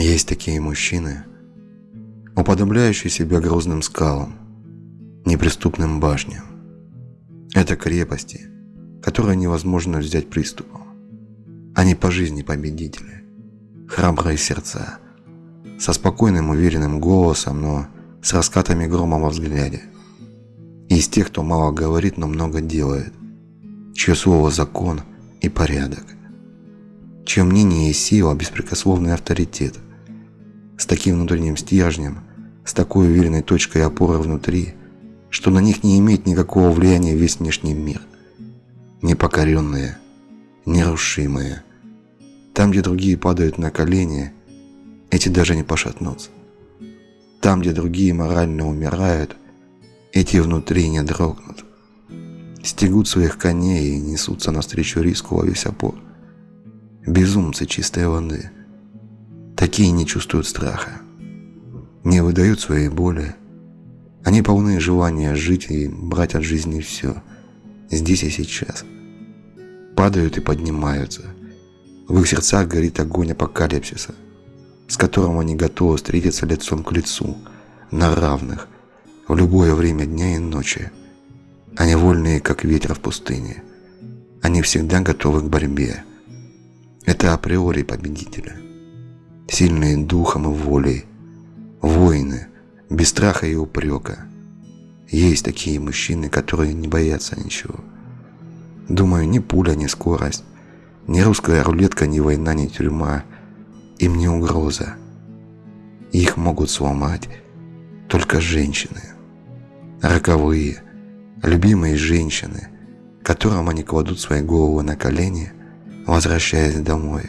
Есть такие мужчины, уподобляющие себя грозным скалам, неприступным башням. Это крепости, которые невозможно взять приступом. Они по жизни победители, храбрые сердца, со спокойным уверенным голосом, но с раскатами грома во взгляде. Из тех, кто мало говорит, но много делает, чье слово закон и порядок, чье мнение и сила – беспрекословный авторитет. С таким внутренним стержнем, с такой уверенной точкой опоры внутри, что на них не имеет никакого влияния весь внешний мир. Непокоренные, нерушимые. Там, где другие падают на колени, эти даже не пошатнутся. Там, где другие морально умирают, эти внутри не дрогнут. Стегут своих коней и несутся навстречу риску во весь опор. Безумцы чистой воды. Такие не чувствуют страха. Не выдают своей боли. Они полны желания жить и брать от жизни все. Здесь и сейчас. Падают и поднимаются. В их сердцах горит огонь апокалипсиса с которым они готовы встретиться лицом к лицу, на равных, в любое время дня и ночи. Они вольные, как ветер в пустыне. Они всегда готовы к борьбе. Это априори победители. Сильные духом и волей. Воины, без страха и упрека. Есть такие мужчины, которые не боятся ничего. Думаю, ни пуля, ни скорость, ни русская рулетка, ни война, ни тюрьма – им не угроза. Их могут сломать только женщины. Роковые, любимые женщины, которым они кладут свои головы на колени, возвращаясь домой.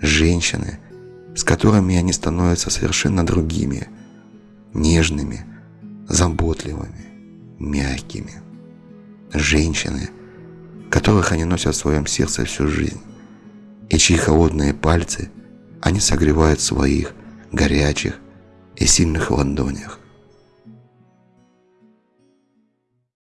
Женщины, с которыми они становятся совершенно другими, нежными, заботливыми, мягкими. Женщины, которых они носят в своем сердце всю жизнь, и чьи холодные пальцы – они согревают своих горячих и сильных ладонях.